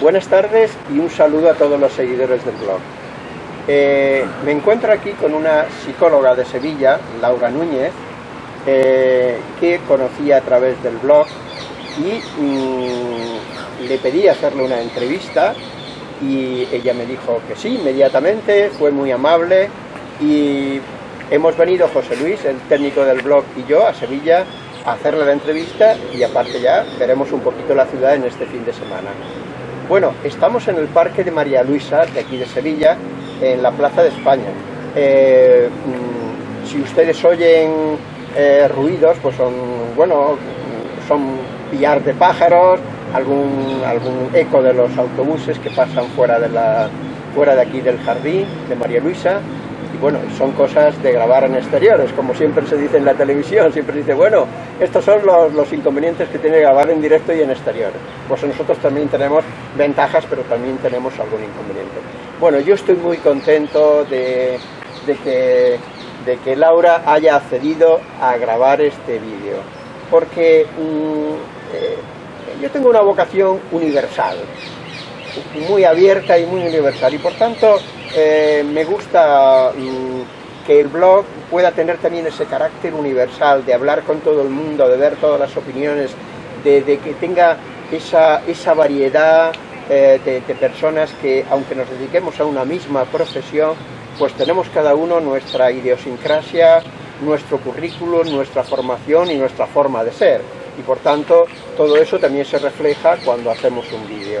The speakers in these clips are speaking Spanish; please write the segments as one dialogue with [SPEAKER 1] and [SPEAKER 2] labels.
[SPEAKER 1] Buenas tardes y un saludo a todos los seguidores del blog. Eh, me encuentro aquí con una psicóloga de Sevilla, Laura Núñez, eh, que conocí a través del blog y mm, le pedí hacerle una entrevista y ella me dijo que sí, inmediatamente, fue muy amable y hemos venido José Luis, el técnico del blog y yo a Sevilla a hacerle la entrevista y aparte ya veremos un poquito la ciudad en este fin de semana. Bueno, estamos en el Parque de María Luisa, de aquí de Sevilla, en la Plaza de España. Eh, mm, si ustedes oyen eh, ruidos, pues son, bueno, son pillar de pájaros, algún, algún eco de los autobuses que pasan fuera de, la, fuera de aquí del jardín de María Luisa, bueno, son cosas de grabar en exteriores, como siempre se dice en la televisión, siempre se dice, bueno, estos son los, inconvenientes que tiene grabar en directo y en exteriores. Pues nosotros también tenemos ventajas, pero también tenemos algún inconveniente. Bueno, yo estoy muy contento de, que, de que Laura haya accedido a grabar este vídeo, porque mm, eh, yo tengo una vocación universal, muy abierta y muy universal, y por tanto eh, me gusta mm, que el blog pueda tener también ese carácter universal, de hablar con todo el mundo, de ver todas las opiniones, de, que tenga esa, esa variedad eh, de, de, personas que, aunque nos dediquemos a una misma profesión, pues tenemos cada uno nuestra idiosincrasia, nuestro currículum, nuestra formación y nuestra forma de ser. Y por tanto, todo eso también se refleja cuando hacemos un vídeo.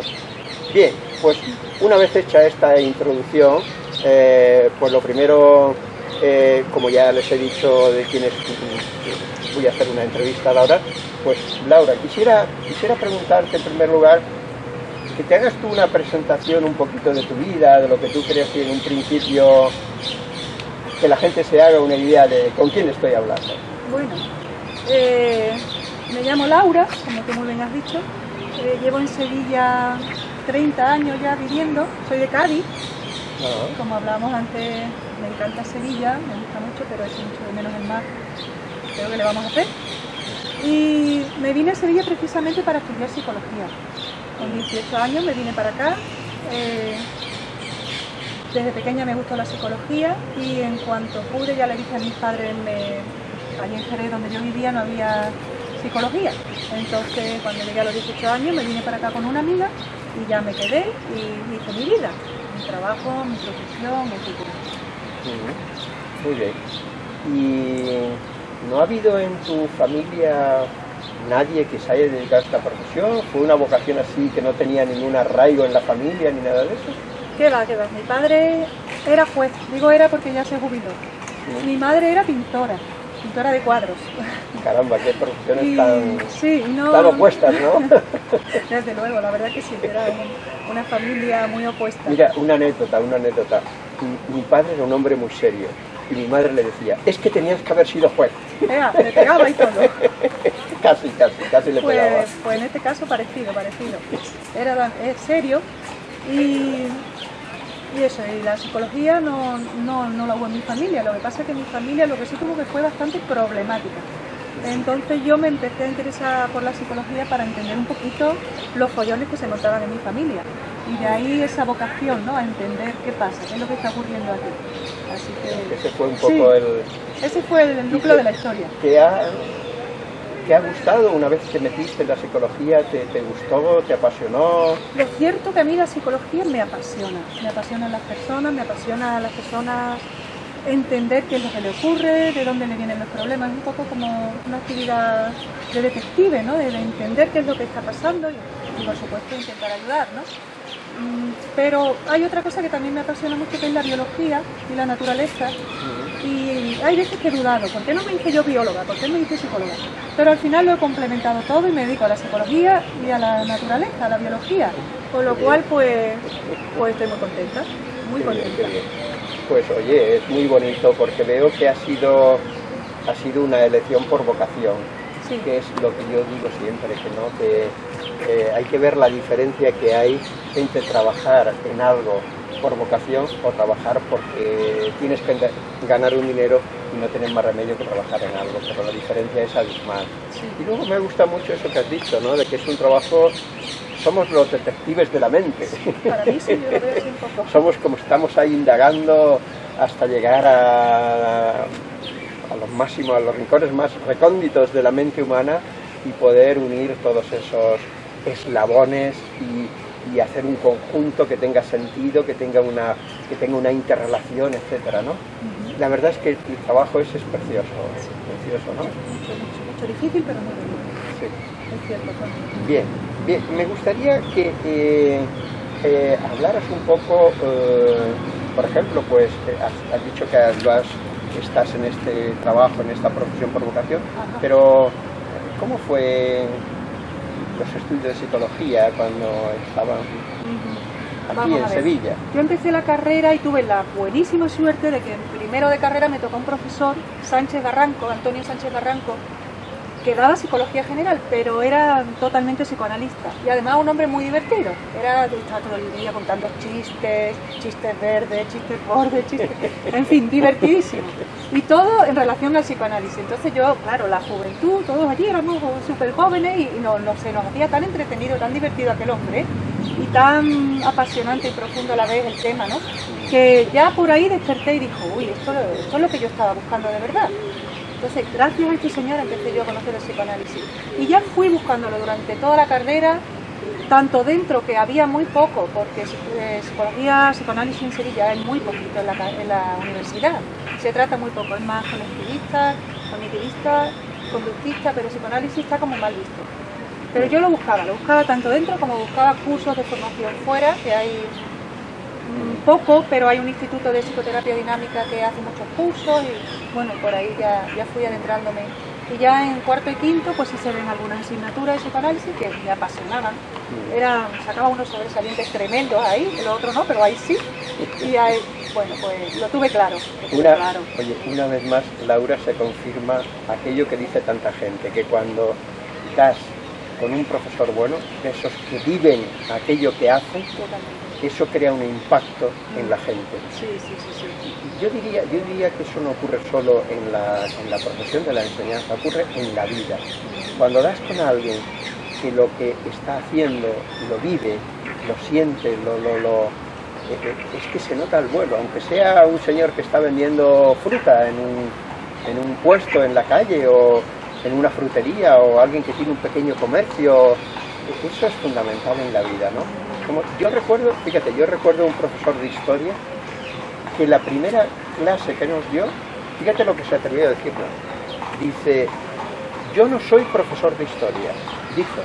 [SPEAKER 1] Bien, pues una vez hecha esta introducción, eh, pues lo primero, eh, como ya les he dicho de quienes voy a hacer una entrevista a Laura, pues Laura, quisiera, quisiera preguntarte en primer lugar que te hagas tú una presentación un poquito de tu vida, de lo que tú crees que en un principio que la gente se haga una idea de con quién estoy hablando.
[SPEAKER 2] Bueno, eh, me llamo Laura, como tú muy bien has dicho, llevo en Sevilla 30 años ya viviendo, soy de Cádiz, como hablábamos antes, me encanta Sevilla, me gusta mucho, pero es mucho de menos el mar, creo que le vamos a hacer. Y me vine a Sevilla precisamente para estudiar psicología. Con 18 años me vine para acá. Eh, desde pequeña me gustó la psicología y en cuanto pude ya le dije a mis padres, allí en Jerez donde yo vivía no había psicología. Entonces cuando llegué a los 18 años me vine para acá con una amiga y ya me quedé y hice mi vida, mi trabajo, mi profesión, etc.
[SPEAKER 1] Muy bien. ¿Y no ha habido en tu familia nadie que se haya dedicado a esta profesión? ¿Fue una vocación así que no tenía ningún arraigo en la familia ni nada de eso?
[SPEAKER 2] ¿Qué va, qué va? Mi padre era juez, digo era porque ya se jubiló. Mi madre era pintora pintora de cuadros.
[SPEAKER 1] Caramba, qué profesiones tan, opuestas, ¿no?
[SPEAKER 2] Desde luego, la verdad que sí, era una familia muy opuesta.
[SPEAKER 1] Mira, una anécdota, una anécdota. Mi, padre era un hombre muy serio y mi madre le decía, es que tenías que haber sido juez.
[SPEAKER 2] me pegaba y todo.
[SPEAKER 1] casi, casi, casi le
[SPEAKER 2] pues,
[SPEAKER 1] pegaba.
[SPEAKER 2] Pues en este caso parecido, parecido. Era serio y y eso, y la psicología no, no, no la hubo en mi familia, lo que pasa es que mi familia lo que sí tuvo que fue bastante problemática. Entonces yo me empecé a interesar por la psicología para entender un poquito los follones que se notaban en mi familia. Y de ahí esa vocación, ¿no? A entender qué pasa, qué es lo que está ocurriendo aquí.
[SPEAKER 1] Así que... Ese fue un poco el...
[SPEAKER 2] Ese fue el núcleo de la historia.
[SPEAKER 1] ¿Te ha gustado una vez que metiste en la psicología? ¿Te, gustó? ¿Te apasionó?
[SPEAKER 2] Lo cierto que a mí la psicología me apasiona. Me apasionan las personas, me apasiona a las personas entender qué es lo que le ocurre, de dónde le vienen los problemas. Es un poco como una actividad de detective, ¿no? De, entender qué es lo que está pasando y, por supuesto intentar ayudar, ¿no? Mm, pero hay otra cosa que también me apasiona mucho que es la biología y la naturaleza y hay veces que he dudado, ¿por qué no me hice yo bióloga? ¿Por qué me hice psicóloga? Pero al final lo he complementado todo y me dedico a la psicología y a la naturaleza, a la biología, con lo cual pues, pues estoy muy contenta, muy contenta.
[SPEAKER 1] Pues oye, es muy bonito porque veo que ha sido, ha sido una elección por vocación, que es lo que yo digo siempre, que no que eh, hay que ver la diferencia que hay entre trabajar en algo por vocación o trabajar porque tienes que ganar un dinero y no tener más remedio que trabajar en algo, pero la diferencia es abismal. Y luego me gusta mucho eso que has dicho, ¿no? de que es un trabajo somos los detectives de la mente.
[SPEAKER 2] Para mí sí, yo lo veo un poco.
[SPEAKER 1] somos como estamos ahí indagando hasta llegar a, a los máximos, a los rincones más recónditos de la mente humana y poder unir todos esos eslabones y, y hacer un conjunto que tenga sentido, que tenga una, que tenga una interrelación, etcétera, ¿no? La verdad es que el trabajo ese es precioso, precioso, ¿no?
[SPEAKER 2] Mucho, mucho, mucho difícil, pero muy bonito.
[SPEAKER 1] Sí.
[SPEAKER 2] Es cierto.
[SPEAKER 1] Bien, bien, me gustaría que eh, eh, hablaras un poco, eh, por ejemplo, pues eh, has, has dicho que lo has- estás en este trabajo, en esta profesión por vocación,
[SPEAKER 2] Ajá.
[SPEAKER 1] pero ¿cómo fue los estudios de psicología cuando estaban aquí en. Sevilla?
[SPEAKER 2] Yo empecé la carrera y tuve la buenísima suerte de que en primero de carrera me tocó un profesor, Sánchez Barranco, Antonio Sánchez Barranco, que daba psicología general, pero era totalmente psicoanalista. Y además un hombre muy divertido. Era, estaba todo el día contando chistes, chistes verdes, chistes bordes, chistes... En fin, divertidísimo. Y todo en relación al psicoanálisis. Entonces yo, claro, la juventud, todos allí éramos súper jóvenes y, y no, sé, nos hacía tan entretenido, tan divertido aquel hombre y tan apasionante y profundo a la vez el tema, ¿no? Que ya por ahí desperté y dijo, uy, esto es lo que yo estaba buscando de verdad. Entonces, gracias a este señor empecé yo a conocer el psicoanálisis. Y ya fui buscándolo durante toda la carrera, tanto dentro, que había muy poco, porque eh, psicología, psicoanálisis en Sevilla es muy poquito en la, en la universidad. Se trata muy poco, es más conectivista, cognitivista, conductista, pero psicoanálisis está como mal visto. Pero yo lo buscaba, lo buscaba tanto dentro como buscaba cursos de formación fuera, que hay mm, poco, pero hay un instituto de psicoterapia dinámica que hace muchos cursos y bueno, por ahí ya, ya fui adentrándome. Y ya en cuarto y quinto pues sí se ven algunas asignaturas de psicoanálisis que me apasionaban. Era, sacaba unos sobresalientes tremendos ahí, el otro no, pero ahí sí. Y ahí, bueno, pues lo tuve claro. lo tuve
[SPEAKER 1] Una,
[SPEAKER 2] claro.
[SPEAKER 1] oye, una vez más, Laura, se confirma aquello que dice tanta gente, que cuando das con un profesor bueno, esos que viven aquello que hacen, eso crea un impacto en la gente.
[SPEAKER 2] Sí, sí, sí, sí.
[SPEAKER 1] Yo diría, yo diría que eso no ocurre solo en la, en la profesión de la enseñanza, ocurre en la vida. Cuando das con alguien que lo que está haciendo lo vive, lo siente, lo, lo, lo- eh, eh, es que se nota el vuelo, aunque sea un señor que está vendiendo fruta en un, en un puesto en la calle o en una frutería o alguien que tiene un pequeño comercio, eso es fundamental en la vida, ¿no? Como yo recuerdo, fíjate, yo recuerdo un profesor de historia que la primera clase que nos dio, fíjate lo que se atrevió a decirnos, dice, yo no soy profesor de historia, dijo,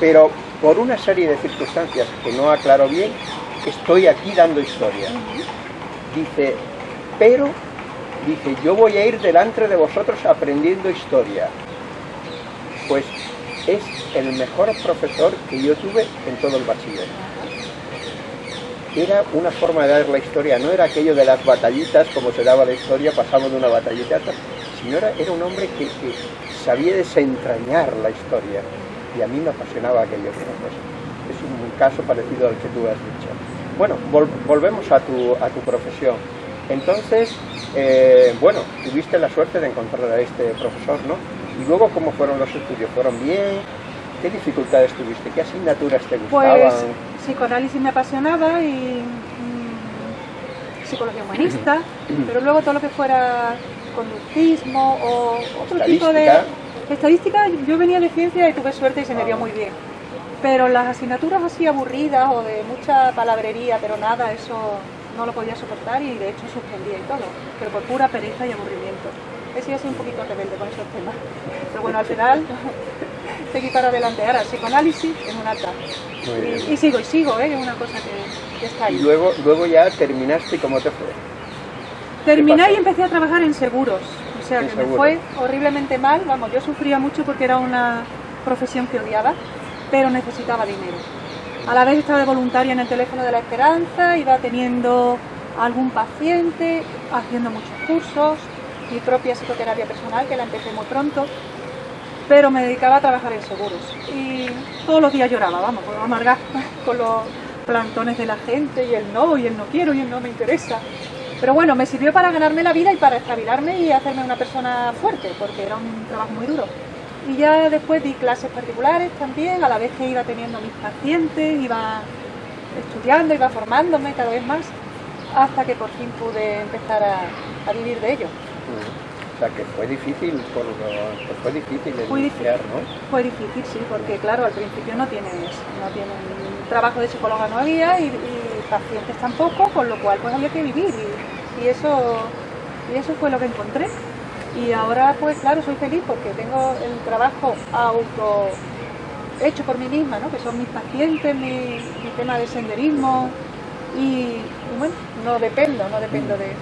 [SPEAKER 1] pero por una serie de circunstancias que no aclaro bien, estoy aquí dando historia. Dice, pero, dice, yo voy a ir delante de vosotros aprendiendo historia. Pues es el mejor profesor que yo tuve en todo el bachiller era una forma de dar la historia, no era aquello de las batallitas, como se daba la historia, pasamos de una batallita a otra, sino era, era un hombre que, que sabía desentrañar la historia, y a mí me apasionaba aquello. Pues, es un caso parecido al que tú has dicho. Bueno, vol- volvemos a tu, a tu profesión. Entonces, eh, bueno, tuviste la suerte de encontrar a este profesor, ¿no? Y luego, ¿cómo fueron los estudios? ¿Fueron bien? ¿Qué dificultades tuviste? ¿Qué asignaturas te gustaban?
[SPEAKER 2] Pues psicoanálisis me apasionaba y mm, psicología humanista, pero luego todo lo que fuera conductismo o otro tipo de...
[SPEAKER 1] Estadística.
[SPEAKER 2] Yo venía de ciencia y tuve suerte y se me dio muy bien. Pero las asignaturas así aburridas o de mucha palabrería, pero nada, eso no lo podía soportar y de hecho suspendía y todo, pero por pura pereza y aburrimiento. He sido así un poquito rebelde con esos temas. Pero bueno, al final seguí para adelante. Ahora, psicoanálisis en un alta. Y, y sigo, y sigo, ¿eh? es una cosa que, que está
[SPEAKER 1] Y
[SPEAKER 2] ahí.
[SPEAKER 1] luego, luego ya terminaste y cómo te fue.
[SPEAKER 2] Terminé y empecé a trabajar en seguros. O sea, que me fue horriblemente mal. Vamos, yo sufría mucho porque era una profesión que odiaba, pero necesitaba dinero. A la vez estaba de voluntaria en el teléfono de la esperanza, iba teniendo algún paciente, haciendo muchos cursos, mi propia psicoterapia personal, que la empecé muy pronto, pero me dedicaba a trabajar en seguros. Y todos los días lloraba, vamos, por amargar con los plantones de la gente y el no, y el no quiero, y el no me interesa. Pero bueno, me sirvió para ganarme la vida y para estabilarme y hacerme una persona fuerte, porque era un trabajo muy duro. Y ya después di clases particulares también, a la vez que iba teniendo mis pacientes, iba estudiando, iba formándome cada vez más, hasta que por fin pude empezar a, vivir de ello.
[SPEAKER 1] O sea que fue difícil, por fue difícil iniciar, ¿no?
[SPEAKER 2] Fue difícil, sí, porque claro, al principio no tienes, no tienes trabajo de psicóloga no había y, pacientes tampoco, con lo cual pues había que vivir y, eso y eso fue lo que encontré. Y ahora pues claro, soy feliz porque tengo el trabajo auto hecho por mí misma, ¿no? que son mis pacientes, mi, tema de senderismo. Y, bueno, no dependo, no dependo de...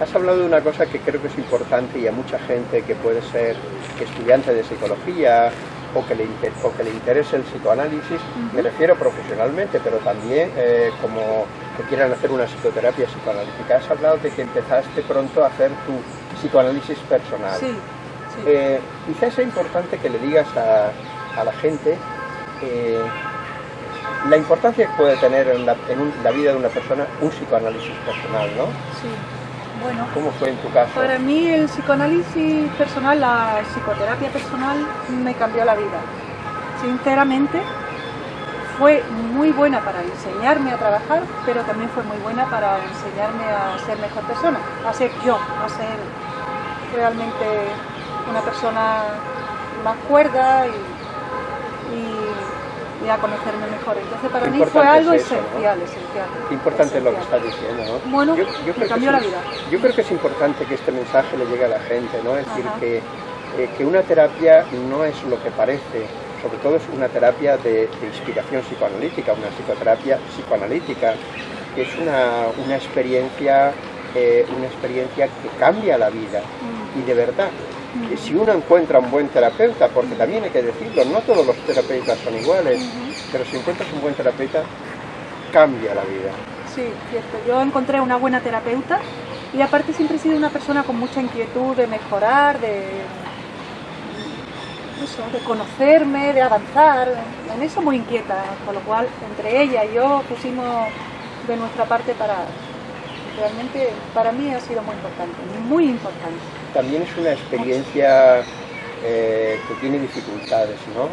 [SPEAKER 1] Has hablado de una cosa que creo que es importante y a mucha gente que puede ser estudiante de psicología o que le, que le interese el psicoanálisis, me refiero profesionalmente, pero también eh, como que quieran hacer una psicoterapia psicoanalítica. Has hablado de que empezaste pronto a hacer tu psicoanálisis personal.
[SPEAKER 2] Sí,
[SPEAKER 1] eh, quizás es importante que le digas a, a la gente eh, la importancia que puede tener en, la, vida de una persona un psicoanálisis personal, ¿no?
[SPEAKER 2] Sí. Bueno,
[SPEAKER 1] ¿Cómo fue en tu caso?
[SPEAKER 2] Para mí el psicoanálisis personal, la psicoterapia personal me cambió la vida. Sinceramente, fue muy buena para enseñarme a trabajar, pero también fue muy buena para enseñarme a ser mejor persona, a ser yo, a ser realmente una persona más cuerda y y a conocerme mejor. Entonces para mí fue algo esencial, esencial.
[SPEAKER 1] importante es lo que estás diciendo, ¿no?
[SPEAKER 2] Bueno, yo, creo cambió
[SPEAKER 1] que
[SPEAKER 2] la vida.
[SPEAKER 1] Yo creo que es importante que este mensaje le llegue a la gente, ¿no? Es decir, que, eh, que una terapia no es lo que parece, sobre todo es una terapia de, inspiración psicoanalítica, una psicoterapia psicoanalítica, que es una, una experiencia eh, una experiencia que cambia la vida mm. y de verdad si uno encuentra un buen terapeuta, porque también hay que decirlo, no todos los terapeutas son iguales, pero si encuentras un buen terapeuta, cambia la vida.
[SPEAKER 2] Sí, cierto. Yo encontré una buena terapeuta y aparte siempre he sido una persona con mucha inquietud de mejorar, de, de conocerme, de avanzar, en eso muy inquieta, con lo cual entre ella y yo pusimos de nuestra parte para, realmente para mí ha sido muy importante, muy importante.
[SPEAKER 1] También es una experiencia eh, que tiene dificultades, ¿no?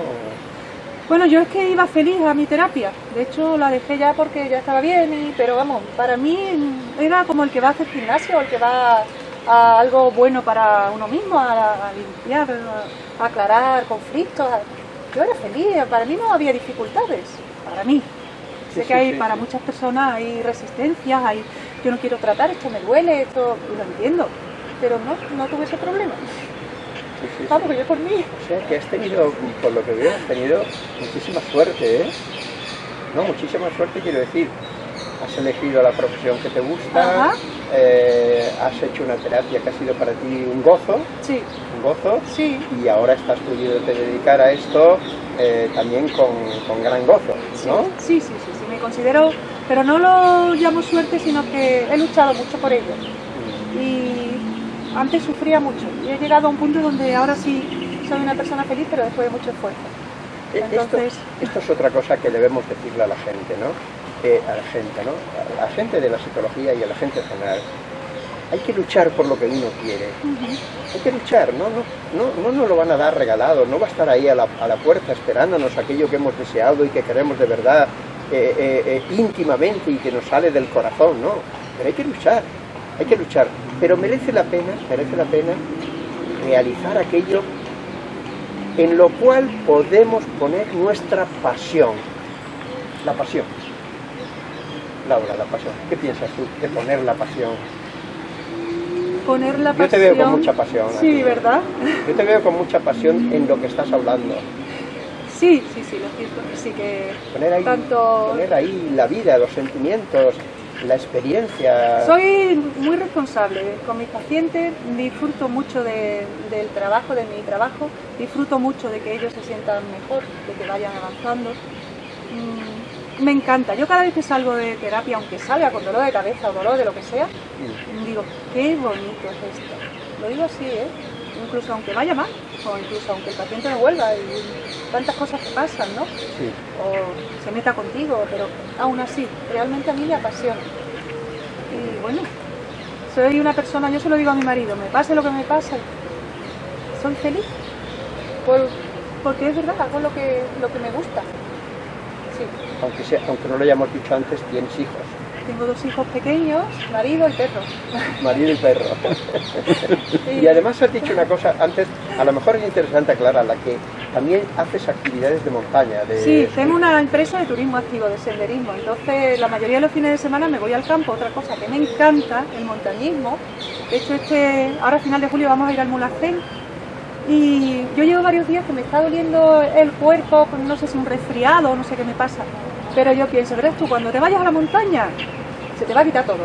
[SPEAKER 2] Bueno, yo es que iba feliz a mi terapia, de hecho la dejé ya porque ya estaba bien, pero vamos, para mí era como el que va a hacer gimnasio, el que va a algo bueno para uno mismo, a, limpiar, a aclarar conflictos. Yo era feliz, para mí no había dificultades, para mí. sé que hay para muchas personas hay resistencias, hay yo no quiero tratar, esto me duele, esto, y lo entiendo, pero no, no tuve ese problema. Vamos, que yo por mí.
[SPEAKER 1] O sea, que has tenido, por lo que veo, has tenido muchísima suerte, ¿eh? No, muchísima suerte quiero decir. Has elegido la profesión que te gusta, eh, has hecho una terapia que ha sido para ti un gozo,
[SPEAKER 2] sí.
[SPEAKER 1] un gozo,
[SPEAKER 2] sí.
[SPEAKER 1] y ahora estás pudiendo dedicar a esto eh, también con, con, gran gozo, ¿no?
[SPEAKER 2] Sí, sí, sí, sí, me considero pero no lo llamo suerte, sino que he luchado mucho por ello. Y antes sufría mucho. Y he llegado a un punto donde ahora sí soy una persona feliz, pero después de mucho esfuerzo.
[SPEAKER 1] Eh, Entonces... Esto, es otra cosa que debemos decirle a la gente, ¿no? Eh, a la gente, ¿no? A la gente de la psicología y a la gente en general. Hay que luchar por lo que uno quiere. Hay que luchar, ¿no? No, no, no nos lo van a dar regalado, no va a estar ahí a la, a la puerta esperándonos aquello que hemos deseado y que queremos de verdad eh, eh, eh, íntimamente y que nos sale del corazón, no, pero hay que luchar, hay que luchar, pero merece la pena, merece la pena realizar aquello en lo cual podemos poner nuestra pasión, la pasión. Laura, la pasión. ¿Qué piensas tú de poner la pasión?
[SPEAKER 2] Poner la pasión.
[SPEAKER 1] Yo te veo con mucha pasión.
[SPEAKER 2] Sí, ¿verdad?
[SPEAKER 1] Yo te veo con mucha pasión en lo que estás hablando.
[SPEAKER 2] Sí, sí, sí, lo cierto sí que
[SPEAKER 1] poner ahí,
[SPEAKER 2] tanto...
[SPEAKER 1] poner ahí la vida, los sentimientos, la experiencia.
[SPEAKER 2] Soy muy responsable con mis pacientes, disfruto mucho del trabajo, de mi trabajo, disfruto mucho de que ellos se sientan mejor, de que vayan avanzando. Mm, me encanta, yo cada vez que salgo de terapia, aunque salga con dolor de cabeza o dolor de lo que sea, digo, qué bonito es esto. Lo digo así, ¿eh? incluso aunque vaya mal, o incluso aunque el paciente no vuelva, y tantas cosas que pasan, ¿no? O se meta contigo, pero aún así, realmente a mí me apasiona. Y bueno, soy una persona, yo se lo digo a mi marido, me pase lo que me pase, soy feliz, porque es verdad, hago lo que, lo que me gusta.
[SPEAKER 1] Aunque, sea, aunque no lo hayamos dicho antes, tienes hijos.
[SPEAKER 2] Tengo dos hijos pequeños, marido y perro.
[SPEAKER 1] Marido y perro. y además has dicho una cosa antes, a lo mejor es interesante aclararla, que también haces actividades de montaña. De...
[SPEAKER 2] Sí, tengo una empresa de turismo activo, de senderismo. Entonces, la mayoría de los fines de semana me voy al campo. Otra cosa que me encanta, el montañismo. De hecho, este, ahora a final de julio vamos a ir al Mulacén. Y yo llevo varios días que me está doliendo el cuerpo, no sé si un resfriado, no sé qué me pasa. Pero yo pienso, verás tú, cuando te vayas a la montaña, se te va a quitar todo.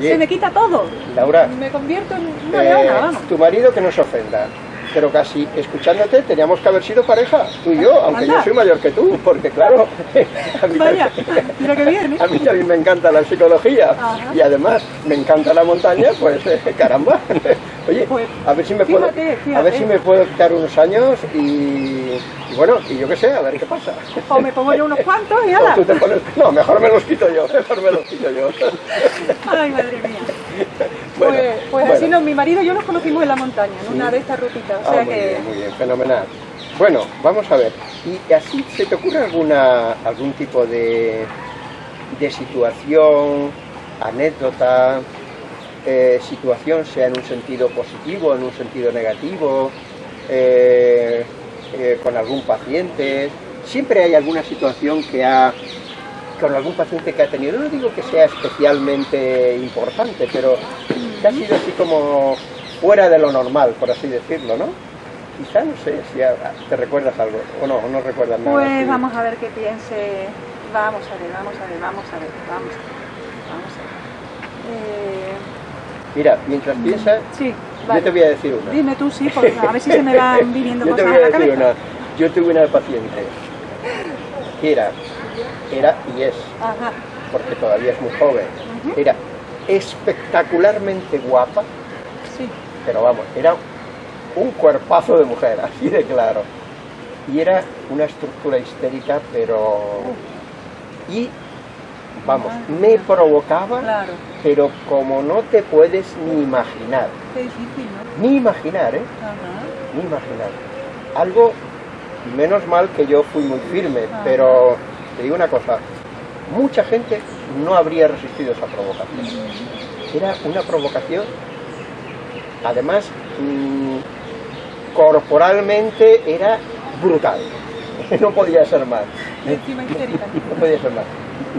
[SPEAKER 2] se me quita todo.
[SPEAKER 1] Laura.
[SPEAKER 2] Me convierto en una leona,
[SPEAKER 1] eh,
[SPEAKER 2] vamos.
[SPEAKER 1] Tu marido que no se ofenda pero casi escuchándote teníamos que haber sido pareja, tú y yo, aunque yo soy mayor que tú, porque claro,
[SPEAKER 2] a mí, Vaya, mira que bien, ¿eh?
[SPEAKER 1] a mí también me encanta la psicología y además me encanta la montaña, pues eh, caramba. Oye, pues, a ver si me puedo a ver si me puedo quitar unos años y, bueno, y yo qué sé, a ver qué pasa.
[SPEAKER 2] O me pongo yo unos cuantos y nada.
[SPEAKER 1] no, mejor me los quito yo, mejor me los quito yo.
[SPEAKER 2] Ay, madre mía pues, pues así no, mi marido y yo nos conocimos en la montaña, en una de estas rutitas. O sea
[SPEAKER 1] ah, muy
[SPEAKER 2] que...
[SPEAKER 1] bien, muy bien, fenomenal. Bueno, vamos a ver. ¿Y así se te ocurre alguna algún tipo de, de situación, anécdota, eh, situación, sea en un sentido positivo, en un sentido negativo, eh, eh, con algún paciente? Siempre hay alguna situación que ha con algún paciente que ha tenido, no digo que sea especialmente importante, pero que ha sido así como fuera de lo normal, por así decirlo, ¿no? Quizá, no sé, si te recuerdas algo, o no, o no recuerdas nada.
[SPEAKER 2] Pues vamos a ver qué piense, vamos a ver, vamos a ver, vamos a ver, vamos a ver, vamos a ver. Eh,
[SPEAKER 1] Mira, mientras mm, piensas,
[SPEAKER 2] sí,
[SPEAKER 1] yo te voy a decir una.
[SPEAKER 2] Dime tú, sí, porque a ver si se me van viniendo
[SPEAKER 1] yo
[SPEAKER 2] cosas
[SPEAKER 1] te voy a,
[SPEAKER 2] a la
[SPEAKER 1] decir Una. Yo tuve una paciente que era era y es, porque todavía es muy joven, era espectacularmente guapa,
[SPEAKER 2] sí.
[SPEAKER 1] pero vamos, era un cuerpazo de mujer, así de claro. Y era una estructura histérica, pero... Y, vamos, me provocaba, pero como no te puedes ni imaginar. Ni imaginar, ¿eh? Ni imaginar. Algo, menos mal que yo fui muy firme, pero te digo una cosa, mucha gente no habría resistido esa provocación. Era una provocación, además, mm, corporalmente era brutal. No podía ser más. No podía ser más.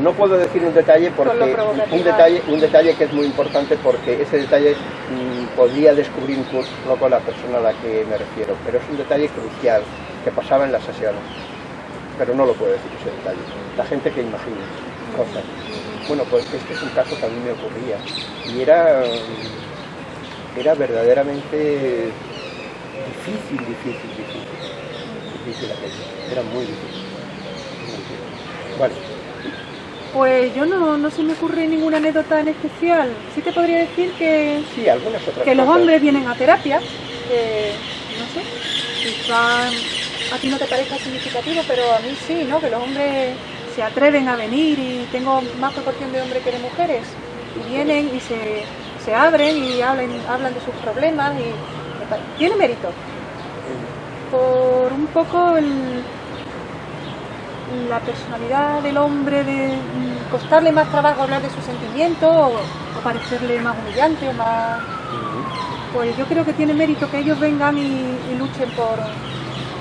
[SPEAKER 1] No puedo decir un detalle porque un detalle, un detalle que es muy importante porque ese detalle mm, podría descubrir incluso con la persona a la que me refiero, pero es un detalle crucial que pasaba en las sesiones pero no lo puedo decir ese detalle. La gente que imagina cosas. Bueno, pues este es un caso que a mí me ocurría y era, era verdaderamente difícil, difícil, difícil. Difícil aquello, era muy difícil. Vale.
[SPEAKER 2] Pues yo no, no se me ocurre ninguna anécdota en especial. Sí te podría decir que,
[SPEAKER 1] sí, algunas otras
[SPEAKER 2] que los hombres vienen a terapia, que no sé, quizás a ti no te parezca significativo, pero a mí sí, ¿no? Que los hombres se atreven a venir y tengo más proporción de hombres que de mujeres y vienen y se, abren y hablan, hablan de sus problemas y tiene mérito. Por un poco la personalidad del hombre de costarle más trabajo hablar de sus sentimientos o, parecerle más humillante o más... Pues yo creo que tiene mérito que ellos vengan y luchen por,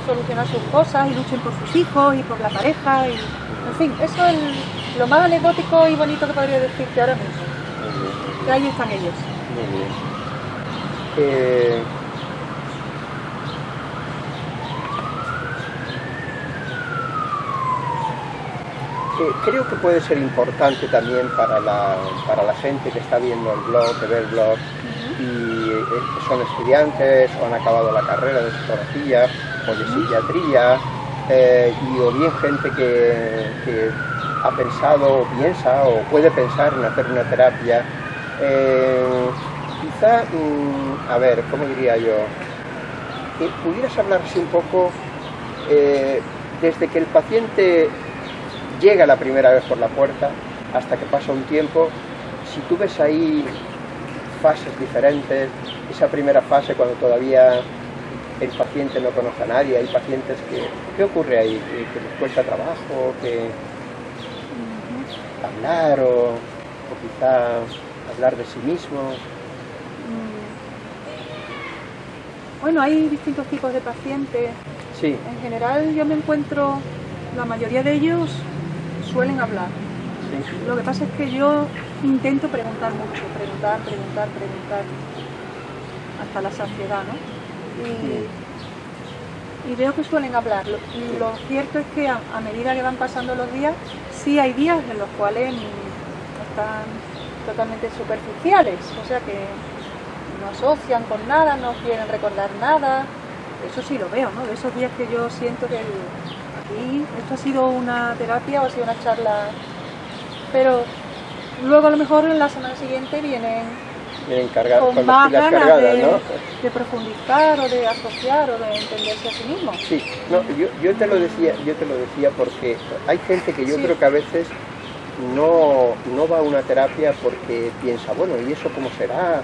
[SPEAKER 2] solucionar sus cosas y luchen por sus hijos y por la pareja. Y, en fin, eso es lo más anecdótico y bonito que podría decirte ahora mismo. Que ahí están ellos.
[SPEAKER 1] Muy bien. Eh, eh, creo que puede ser importante también para la, para la gente que está viendo el blog, que ve el blog, y eh, son estudiantes o han acabado la carrera de psicología o de psiquiatría, eh, y o bien gente que, ha pensado o piensa o puede pensar en hacer una terapia. Eh, quizá, mm, a ver, ¿cómo diría yo? ¿Pudieras hablarse un poco desde que el paciente llega la primera vez por la puerta hasta que pasa un tiempo, si tú ves ahí fases diferentes, esa primera fase cuando todavía el paciente no conoce a nadie, hay pacientes que... ¿Qué ocurre ahí? ¿Que les cuesta trabajo? ¿Que hablar o, quizá hablar de sí mismo? Mm.
[SPEAKER 2] Bueno, hay distintos tipos de pacientes.
[SPEAKER 1] Sí.
[SPEAKER 2] En general yo me encuentro, la mayoría de ellos suelen hablar. Lo que pasa es que yo intento preguntar mucho, preguntar, preguntar, preguntar, hasta la saciedad, ¿no? Y, veo que suelen hablar. Lo, cierto es que a, medida que van pasando los días, sí hay días en los cuales están totalmente superficiales, o sea que no asocian con nada, no quieren recordar nada. Eso sí lo veo, ¿no? De esos días que yo siento que aquí esto ha sido una terapia o ha sido una charla, pero luego a lo mejor en la semana siguiente vienen con, más ganas de, profundizar o de asociar o de entenderse a sí mismo.
[SPEAKER 1] Sí, no, yo, yo, te lo decía, yo te lo decía porque hay gente que yo creo que a veces no, no va a una terapia porque piensa, bueno, ¿y eso cómo será?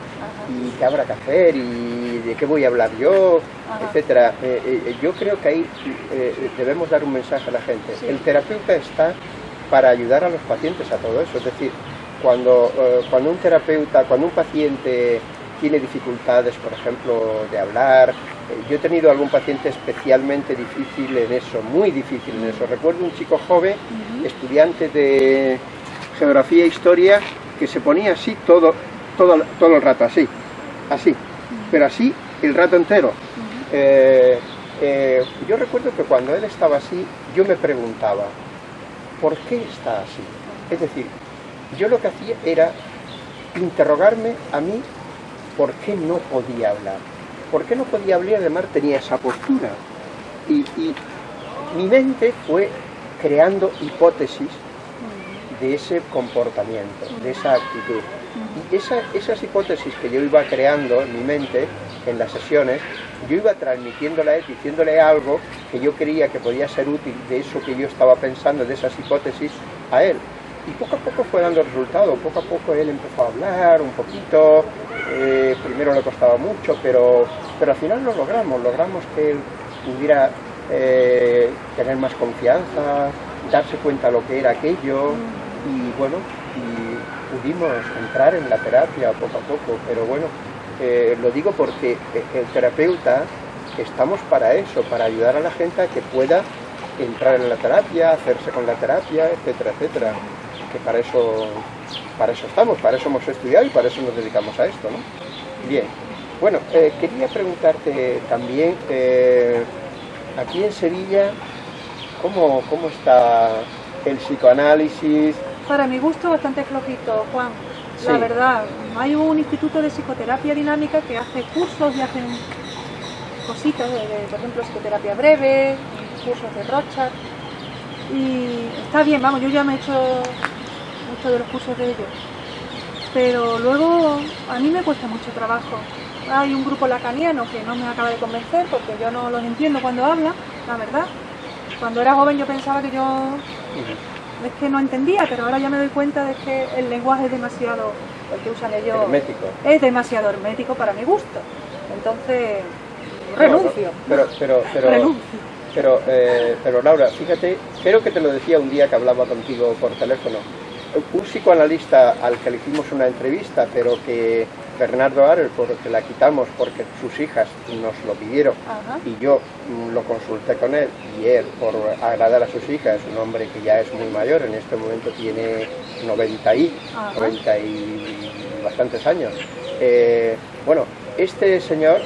[SPEAKER 1] ¿Y qué habrá que hacer? ¿Y de qué voy a hablar yo? Etcétera. Eh, eh, yo creo que ahí eh, debemos dar un mensaje a la gente. El terapeuta está para ayudar a los pacientes a todo eso. Es decir, cuando, cuando un terapeuta, cuando un paciente tiene dificultades, por ejemplo, de hablar, yo he tenido algún paciente especialmente difícil en eso, muy difícil en eso. Recuerdo un chico joven, estudiante de geografía e historia, que se ponía así todo, todo, todo el rato, así, así, pero así el rato entero. Eh, eh, yo recuerdo que cuando él estaba así, yo me preguntaba, ¿por qué está así? Es decir, yo lo que hacía era interrogarme a mí por qué no podía hablar ¿Por qué no podía hablar? Además tenía esa postura. Y, mi mente fue creando hipótesis de ese comportamiento, de esa actitud. Y esas hipótesis que yo iba creando en mi mente, en las sesiones, yo iba transmitiéndole diciéndole algo que yo creía que podía ser útil de eso que yo estaba pensando, de esas hipótesis, a él. Y poco a poco fue dando resultado, poco a poco él empezó a hablar un poquito, eh, primero le costaba mucho, pero, pero al final lo logramos, logramos que él pudiera eh, tener más confianza, darse cuenta lo que era aquello y bueno, pudimos entrar en la terapia poco a poco, pero bueno, eh, lo digo porque el terapeuta estamos para eso, para ayudar a la gente a que pueda entrar en la terapia, hacerse con la terapia, etcétera, etcétera, que para eso para eso estamos, para eso hemos estudiado y para eso nos dedicamos a esto, ¿no? Bien, bueno, eh, quería preguntarte también, eh, aquí en Sevilla, ¿cómo, ¿cómo está el psicoanálisis?
[SPEAKER 2] Para mi gusto bastante flojito, Juan. La verdad, hay un instituto de psicoterapia dinámica que hace cursos y hacen cositas, de, por ejemplo, psicoterapia breve, cursos de Rocha. Y está bien, vamos, yo ya me he hecho de los cursos de ellos. Pero luego a mí me cuesta mucho trabajo. Hay un grupo lacaniano que no me acaba de convencer porque yo no los entiendo cuando habla, la verdad. Cuando era joven yo pensaba que yo es que no entendía, pero ahora ya me doy cuenta de que el lenguaje es demasiado, el que usan ellos,
[SPEAKER 1] hermético.
[SPEAKER 2] es demasiado hermético para mi gusto. Entonces, renuncio.
[SPEAKER 1] pero, pero, pero, renuncio. Pero, eh, pero Laura, fíjate, creo que te lo decía un día que hablaba contigo por teléfono un psicoanalista al que le hicimos una entrevista, pero que Bernardo Arel, porque la quitamos porque sus hijas nos lo pidieron y yo lo consulté con él y él, por agradar a sus hijas, un hombre que ya es muy mayor, en este momento tiene 90 y, 90 y bastantes años. Eh, bueno, este señor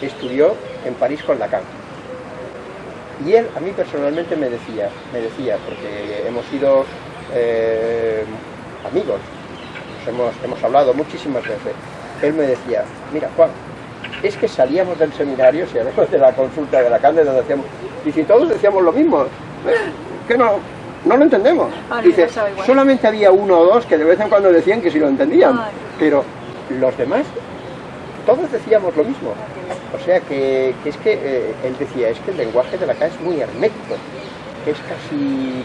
[SPEAKER 1] estudió en París con Lacan. Y él a mí personalmente me decía, me decía, porque hemos ido eh, amigos, hemos, hemos hablado muchísimas veces, él me decía, mira Juan, es que salíamos del seminario, si hablamos de la consulta de la cátedra, decíamos, y si todos decíamos lo mismo, que no, no lo entendemos. Dice, solamente había uno o dos que de vez en cuando decían que sí lo entendían, pero los demás, todos decíamos lo mismo. O sea que, es que, eh, él decía, es que el lenguaje de la K es muy hermético, es casi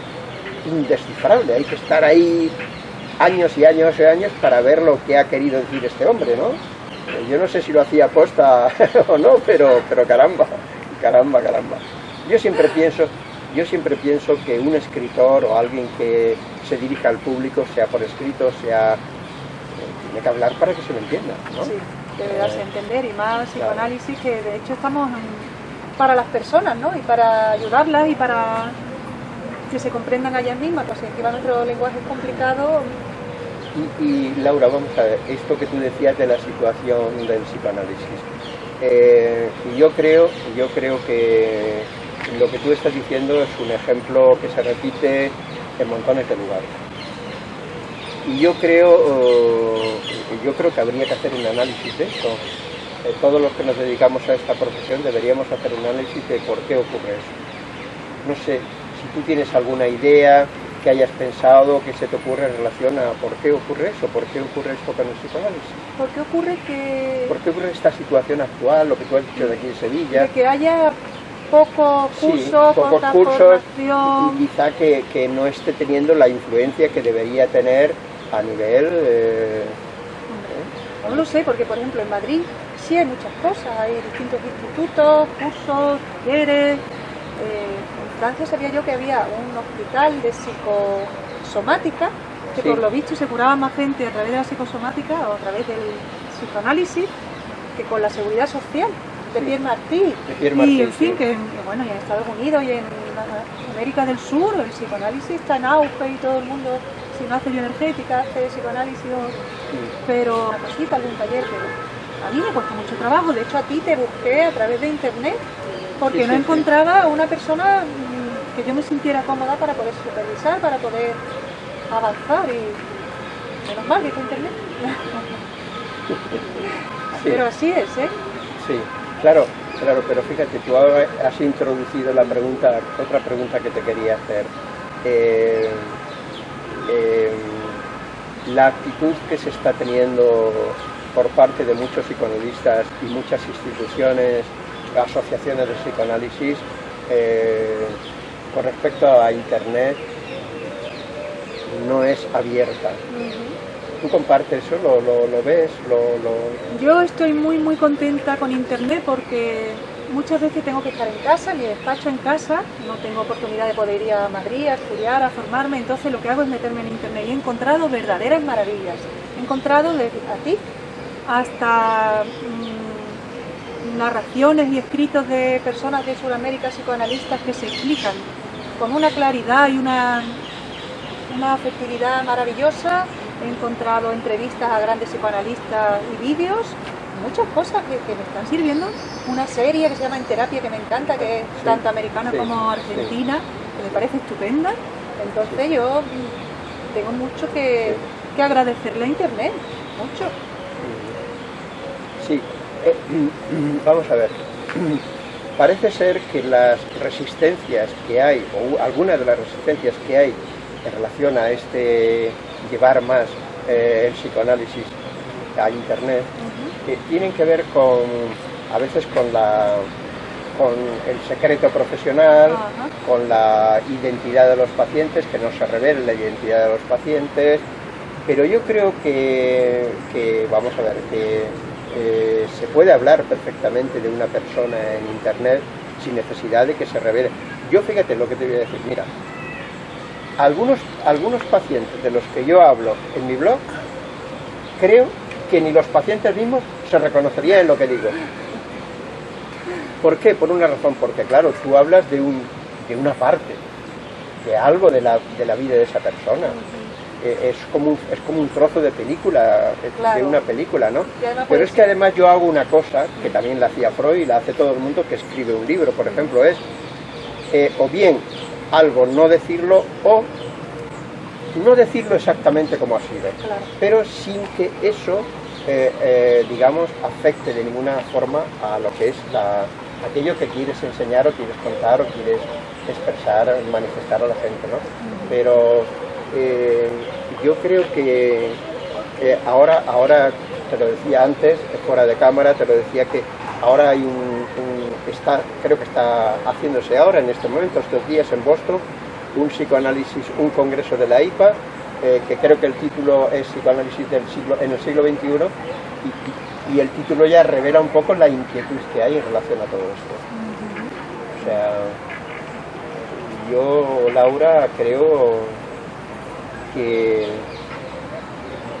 [SPEAKER 1] indescifrable, hay que estar ahí años y años y años para ver lo que ha querido decir este hombre, ¿no? Yo no sé si lo hacía aposta o no, pero, pero caramba, caramba, caramba. Yo siempre pienso, yo siempre pienso que un escritor o alguien que se dirija al público, sea por escrito, sea eh, tiene que hablar para que se lo entienda, ¿no?
[SPEAKER 2] Sí, debe darse a entender y más psicoanálisis que de hecho estamos para las personas, ¿no? Y para ayudarlas y para que se comprendan a ellas mismas, pues encima nuestro lenguaje es complicado,
[SPEAKER 1] y, Laura, vamos a ver, esto que tú decías de la situación del psicoanálisis. Eh, yo, creo, yo creo que lo que tú estás diciendo es un ejemplo que se repite en montones de lugares. Y yo creo, eh, yo creo que habría que hacer un análisis de esto. Eh, todos los que nos dedicamos a esta profesión deberíamos hacer un análisis de por qué ocurre eso. No sé, si tú tienes alguna idea, que hayas pensado, que se te ocurre en relación a por qué ocurre eso, por qué ocurre esto con el psicoanálisis.
[SPEAKER 2] ¿Por qué ocurre que...?
[SPEAKER 1] ¿Por qué ocurre esta situación actual, lo que tú has dicho de aquí en Sevilla?
[SPEAKER 2] De que haya pocos cursos,
[SPEAKER 1] pocos cursos y quizá que, no esté teniendo la influencia que debería tener a nivel... Eh,
[SPEAKER 2] no lo sé, porque por ejemplo en Madrid sí hay muchas cosas, hay distintos institutos, cursos, talleres... Eh, Francia sabía yo que había un hospital de psicosomática, que por lo visto se curaba más gente a través de la psicosomática o a través del psicoanálisis que con la seguridad social de Pierre Martí. y en fin, que, bueno, y en Estados Unidos y en América del Sur el psicoanálisis está en auge y todo el mundo, si no hace bioenergética, hace psicoanálisis, pero una cosita, algún taller, pero a mí me cuesta mucho trabajo. De hecho, a ti te busqué a través de internet porque no encontraba una persona que yo me sintiera cómoda para poder supervisar, para poder avanzar y menos mal que con internet. Pero así es, ¿eh?
[SPEAKER 1] Sí, claro, claro, pero fíjate, tú has introducido la pregunta, otra pregunta que te quería hacer. Eh, eh, la actitud que se está teniendo por parte de muchos psicoanalistas y muchas instituciones asociaciones de psicoanálisis eh, con respecto a Internet no es abierta. ¿Tú compartes eso? ¿Lo, lo, ves? Lo,
[SPEAKER 2] Yo estoy muy muy contenta con Internet porque muchas veces tengo que estar en casa, mi despacho en casa, no tengo oportunidad de poder ir a Madrid a estudiar, a formarme, entonces lo que hago es meterme en Internet y he encontrado verdaderas maravillas. He encontrado desde a ti hasta narraciones y escritos de personas de Sudamérica psicoanalistas que se explican con una claridad y una, una afectividad maravillosa. He encontrado entrevistas a grandes psicoanalistas y vídeos, muchas cosas que, me están sirviendo. Una serie que se llama En Terapia que me encanta, que es tanto americana como argentina, que me parece estupenda. Entonces yo tengo mucho que, que agradecerle a Internet, mucho.
[SPEAKER 1] Sí, eh, vamos a ver, parece ser que las resistencias que hay, o algunas de las resistencias que hay en relación a este llevar más eh, el psicoanálisis a Internet, eh, tienen que ver con, a veces con la con el secreto profesional, con la identidad de los pacientes, que no se revele la identidad de los pacientes, pero yo creo que, que vamos a ver, que eh, se puede hablar perfectamente de una persona en internet sin necesidad de que se revele. Yo fíjate lo que te voy a decir, mira, algunos, algunos pacientes de los que yo hablo en mi blog, creo que ni los pacientes mismos se reconocerían en lo que digo. ¿Por qué? Por una razón, porque claro, tú hablas de, un, de una parte, de algo de la, de la vida de esa persona es, como un, es como un trozo de película, de una película, ¿no? Pero es que además yo hago una cosa, que también la hacía Freud y la hace todo el mundo que escribe un libro, por ejemplo, es eh, o bien algo no decirlo o no decirlo exactamente como ha sido, pero sin que eso, eh, eh, digamos, afecte de ninguna forma a lo que es la, aquello que quieres enseñar o quieres contar o quieres expresar, manifestar a la gente, ¿no? Pero eh, yo creo que eh, ahora, ahora, te lo decía antes, fuera de cámara, te lo decía que ahora hay un, está, creo que está haciéndose ahora, en este momento, estos días en Boston, un psicoanálisis, un congreso de la IPA, eh, que creo que el título es Psicoanálisis del siglo, en el siglo XXI, y, y el título ya revela un poco la inquietud que hay en relación a todo esto. O sea, yo, Laura, creo que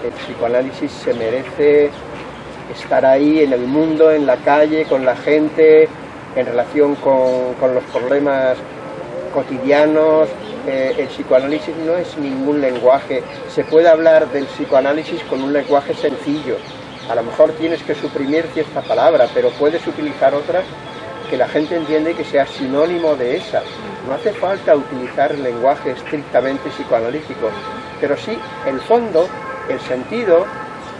[SPEAKER 1] el psicoanálisis se merece estar ahí en el mundo, en la calle, con la gente, en relación con, los problemas cotidianos. Eh, el psicoanálisis no es ningún lenguaje. Se puede hablar del psicoanálisis con un lenguaje sencillo. A lo mejor tienes que suprimir cierta palabra, pero puedes utilizar otra que la gente entiende que sea sinónimo de esa. No hace falta utilizar lenguaje estrictamente psicoanalítico, pero sí el fondo, el sentido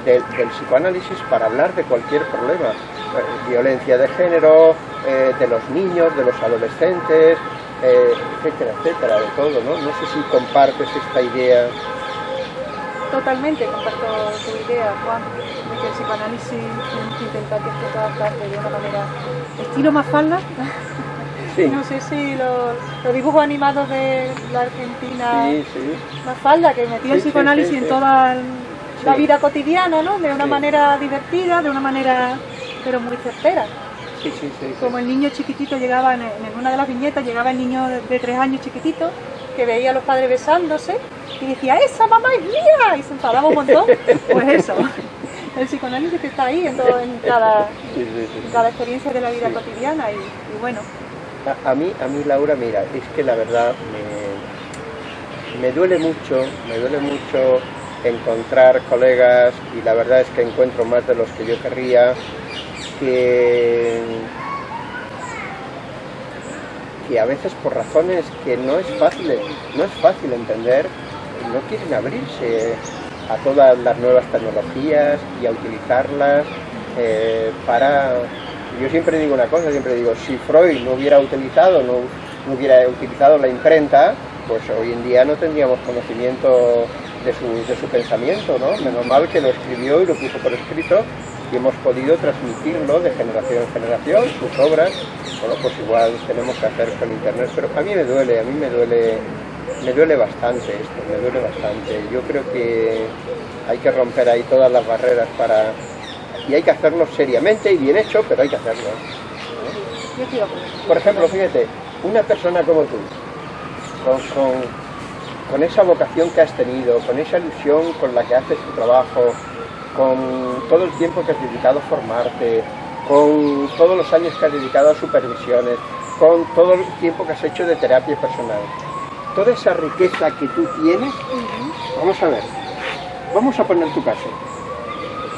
[SPEAKER 1] del, psicoanálisis para hablar de cualquier problema. Eh, violencia de género, eh, de los niños, de los adolescentes, eh, etcétera, etcétera, de todo, ¿no? No sé si compartes esta idea.
[SPEAKER 2] Totalmente comparto tu idea, Juan, de que el psicoanálisis tiene que partes de una manera estilo más falda. No sé si los, dibujos animados de la Argentina más falda, que metió el psicoanálisis en toda la vida cotidiana, ¿no? De una manera divertida, de una manera pero muy certera. Como el niño chiquitito llegaba, en, una de las viñetas, llegaba el niño de, tres años chiquitito, que veía a los padres besándose y decía, ¡esa mamá es mía! Y se enfadaba un montón. Pues eso, el psicoanálisis que está ahí en, todo, en, cada, cada experiencia de la vida cotidiana y, bueno.
[SPEAKER 1] A, mí, a mí, Laura, mira, es que la verdad me, me duele mucho, me duele mucho encontrar colegas y la verdad es que encuentro más de los que yo querría que, a veces por razones que no es fácil, no es fácil entender, no quieren abrirse a todas las nuevas tecnologías y a utilizarlas eh, para... Yo siempre digo una cosa, siempre digo, si Freud no hubiera utilizado, no, hubiera utilizado la imprenta, pues hoy en día no tendríamos conocimiento de su, de su pensamiento, ¿no? Menos mal que lo escribió y lo puso por escrito y hemos podido transmitirlo de generación en generación, sus obras, bueno, pues igual tenemos que hacer con internet, pero a mí me duele, a mí me duele, me duele bastante esto, me duele bastante. Yo creo que hay que romper ahí todas las barreras para, y hay que hacerlo seriamente y bien hecho, pero hay que hacerlo. Por ejemplo, fíjate, una persona como tú, con, con esa vocación que has tenido, con esa ilusión con la que haces tu trabajo, con todo el tiempo que has dedicado a formarte, con todos los años que has dedicado a supervisiones, con todo el tiempo que has hecho de terapia personal. Toda esa riqueza que tú tienes, vamos a ver, vamos a poner tu caso.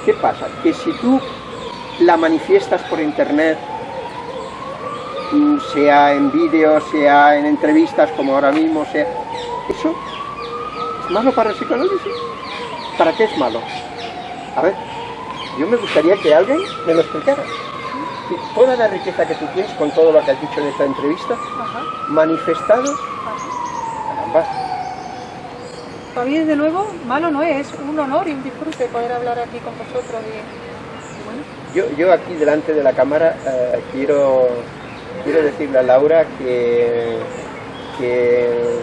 [SPEAKER 1] ¿Qué pasa? Que si tú la manifiestas por internet, sea en vídeos, sea en entrevistas como ahora mismo, sea... ¿Eso es malo para el psicoanálisis? ¿Para qué es malo? A ver, yo me gustaría que alguien me lo explicara. Toda la riqueza que tú tienes con todo lo que has dicho en esta entrevista, manifestado, caramba.
[SPEAKER 2] Para mí, desde luego, malo no es, es un honor y un disfrute poder hablar aquí con vosotros.
[SPEAKER 1] yo, yo aquí delante de la cámara eh, quiero, quiero decirle a Laura que, que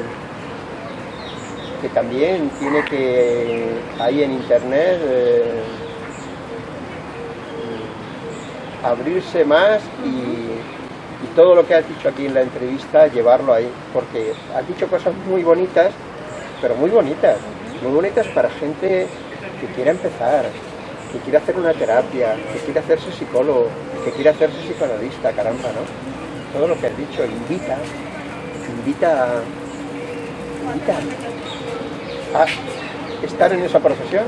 [SPEAKER 1] que también tiene que, ahí en internet, eh, abrirse más y, todo lo que has dicho aquí en la entrevista, llevarlo ahí, porque has dicho cosas muy bonitas, pero muy bonitas, muy bonitas para gente que quiera empezar, que quiera hacer una terapia, que quiera hacerse psicólogo, que quiera hacerse psicoanalista, caramba, ¿no? Todo lo que has dicho invita, invita, invita estar en esa profesión.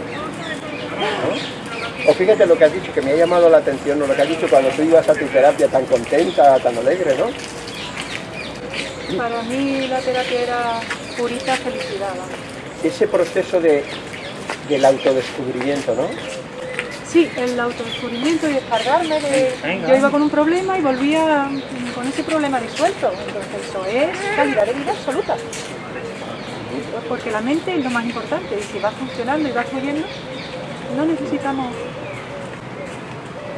[SPEAKER 1] O fíjate lo que has dicho, que me ha llamado la atención, lo que has dicho cuando tú ibas a tu terapia tan contenta, tan alegre, ¿no?
[SPEAKER 2] Para mí la terapia era purita felicidad.
[SPEAKER 1] Ese proceso de, del autodescubrimiento, ¿no?
[SPEAKER 2] Sí, el autodescubrimiento y descargarme de... Yo iba con un problema y volvía con ese problema disuelto. Entonces eso es calidad de vida absoluta porque la mente es lo más importante y si va funcionando y va fluyendo, no necesitamos...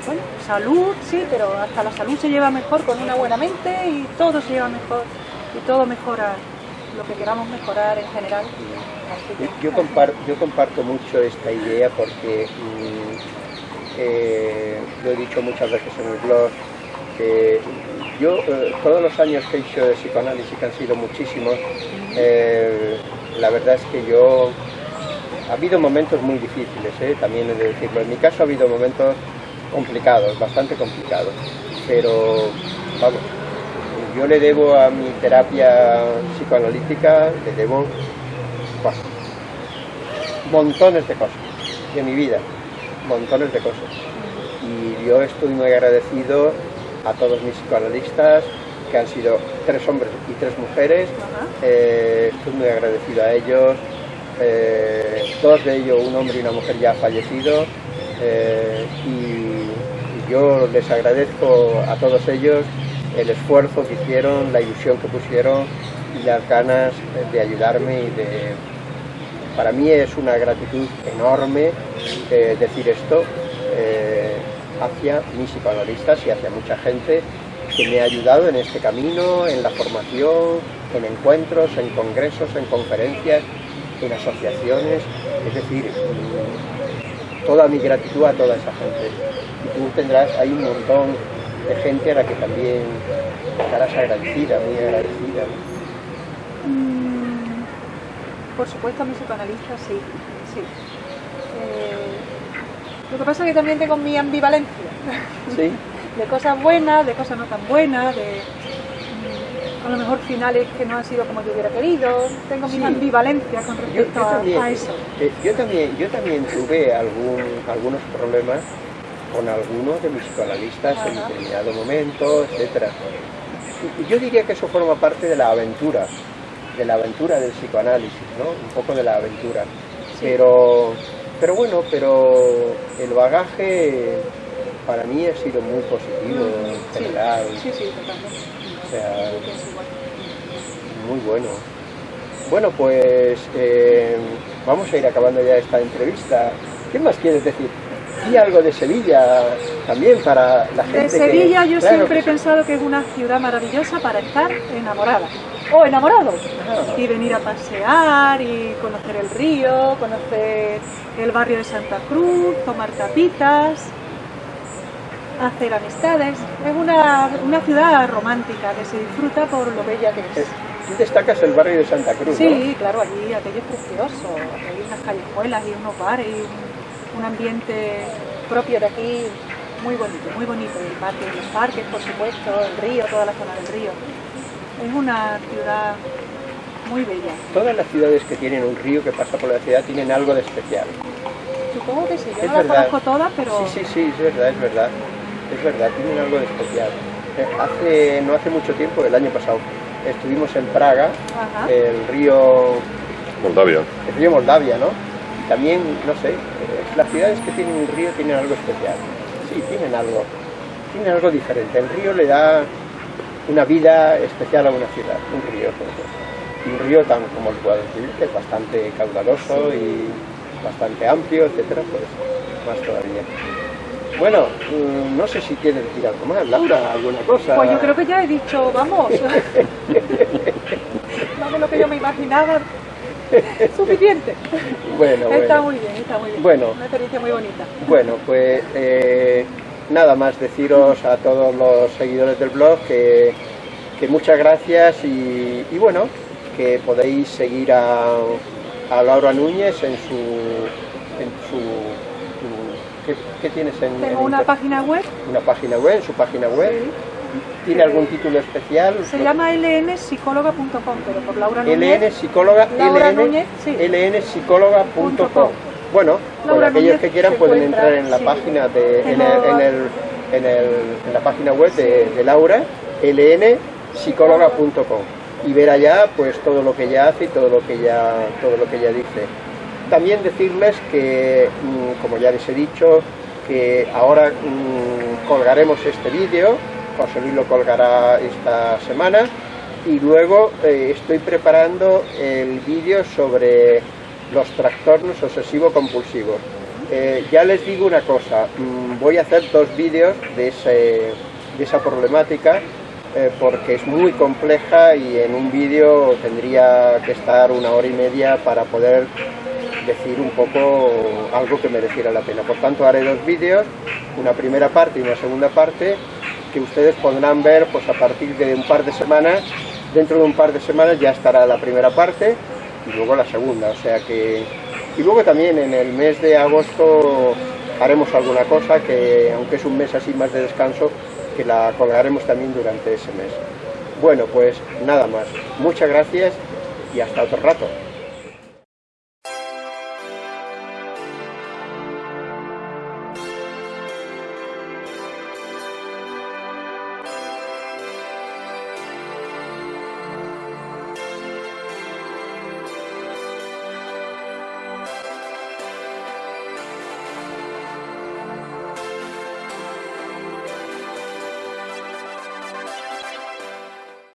[SPEAKER 2] Bueno, salud, sí, pero hasta la salud se lleva mejor con una buena mente y todo se lleva mejor y todo mejora lo que queramos mejorar en general.
[SPEAKER 1] Yo, comparto, mucho esta idea porque mm, eh, lo he dicho muchas veces en el blog, que yo eh, todos los años que he hecho de psicoanálisis, que han sido muchísimos, eh, la verdad es que yo... Ha habido momentos muy difíciles, también he de decirlo. En mi caso ha habido momentos complicados, bastante complicados, pero vamos, yo le debo a mi terapia psicoanalítica, le debo montones de cosas de mi vida, montones de cosas. Y yo estoy muy agradecido a todos mis psicoanalistas, que han sido tres hombres y tres mujeres. Eh, estoy muy agradecido a ellos. Eh, dos de ellos, un hombre y una mujer, ya han fallecido. Eh, y, yo les agradezco a todos ellos el esfuerzo que hicieron, la ilusión que pusieron y las ganas de ayudarme y de... Para mí es una gratitud enorme decir esto hacia mis psicoanalistas y hacia mucha gente que me ha ayudado en este camino, en la formación, en encuentros, en congresos, en conferencias, en asociaciones, es decir, toda mi gratitud a toda esa gente. Y tú tendrás, hay un montón de gente a la que también estarás agradecida, muy agradecida.
[SPEAKER 2] Mm, por supuesto a mis psicoanalistas sí, sí. Eh, lo que pasa es que también tengo mi ambivalencia.
[SPEAKER 1] Sí.
[SPEAKER 2] de cosas buenas, de cosas no tan buenas, de mm, a lo mejor finales que no han sido como yo hubiera querido. Tengo mi ambivalencia con respecto a, eso.
[SPEAKER 1] Eh, yo, también, yo también tuve algún, algunos problemas con algunos de mis psicoanalistas en determinado momento, etcétera. Yo diría que eso forma parte de la aventura, de la aventura del psicoanálisis, ¿no? Un poco de la aventura. Pero pero bueno, pero el bagaje para mí ha sido muy positivo en general.
[SPEAKER 2] Sí, sí, totalmente.
[SPEAKER 1] O sea, muy bueno. Bueno, pues eh, vamos a ir acabando ya esta entrevista. ¿Qué más quieres decir? Y algo de Sevilla también para la gente.
[SPEAKER 2] De Sevilla yo siempre he pensado que es una ciudad maravillosa para estar enamorada o enamorado y venir a pasear y conocer el río, conocer el barrio de Santa Cruz, tomar tapitas, hacer amistades. Es una, una ciudad romántica que se disfruta por lo bella que es.
[SPEAKER 1] Tú destacas el barrio de Santa Cruz,
[SPEAKER 2] Sí, claro, allí aquello es precioso. Hay unas callejuelas y unos bares y un, ambiente propio de aquí muy bonito, muy bonito. El parque, los parques, por supuesto, el río, toda la zona del río. Es una ciudad muy bella.
[SPEAKER 1] Todas las ciudades que tienen un río que pasa por la ciudad tienen algo de especial.
[SPEAKER 2] Supongo que sí, yo no las conozco todas, pero...
[SPEAKER 1] Sí, sí, sí, es verdad, es verdad. Es verdad, tienen algo de especial. Eh, hace, no hace mucho tiempo, el año pasado, estuvimos en Praga, el río...
[SPEAKER 3] Moldavia.
[SPEAKER 1] El río Moldavia, ¿no? Y también, no sé, las ciudades que tienen un río tienen algo especial. Sí, tienen algo. Tienen algo diferente. El río le da una vida especial a una ciudad, un río, Y un río tan, como lo puedo decir, que es bastante caudaloso y bastante amplio, etcétera, pues más todavía. Bueno, mm, no sé si quieres decir algo más, Laura, alguna cosa.
[SPEAKER 2] Pues yo creo que ya he dicho, vamos. más de lo que yo me imaginaba. Suficiente.
[SPEAKER 1] Bueno,
[SPEAKER 2] está muy bien, está muy bien.
[SPEAKER 1] Bueno,
[SPEAKER 2] una experiencia muy bonita.
[SPEAKER 1] Bueno, pues eh, nada más deciros a todos los seguidores del blog que, muchas gracias y, bueno, que podéis seguir a, Laura Núñez en su... En su ¿qué, tienes en
[SPEAKER 2] Tengo una página web.
[SPEAKER 1] Una página web, en su página web. ¿Tiene algún título especial?
[SPEAKER 2] Se llama lnpsicóloga.com, pero por Laura Núñez.
[SPEAKER 1] LN Psicóloga, LN, psicóloga.com. Bueno, pues aquellos que quieran pueden entrar en la página de, en, la página web de, Laura, lnpsicóloga.com y ver allá pues todo lo que ella hace y todo lo que ella todo lo que ella dice. También decirles que, mm, como ya les he dicho, que ahora mm, colgaremos este vídeo, José Luis lo colgará esta semana, y luego eh, estoy preparando el vídeo sobre los trastornos obsesivo-compulsivos. Eh, ya les digo una cosa, mm, voy a hacer dos vídeos de, de esa problemática eh, porque es muy compleja y en un vídeo tendría que estar una hora y media para poder decir un poco algo que mereciera la pena. Por tanto haré dos vídeos una primera parte y una segunda parte que ustedes podrán ver pues a partir de un par de semanas, dentro de un par de semanas ya estará la primera parte y luego la segunda, o sea que... Y luego también en el mes de agosto haremos alguna cosa que, aunque es un mes así más de descanso, que la colgaremos también durante ese mes. Bueno, pues nada más. Muchas gracias y hasta otro rato.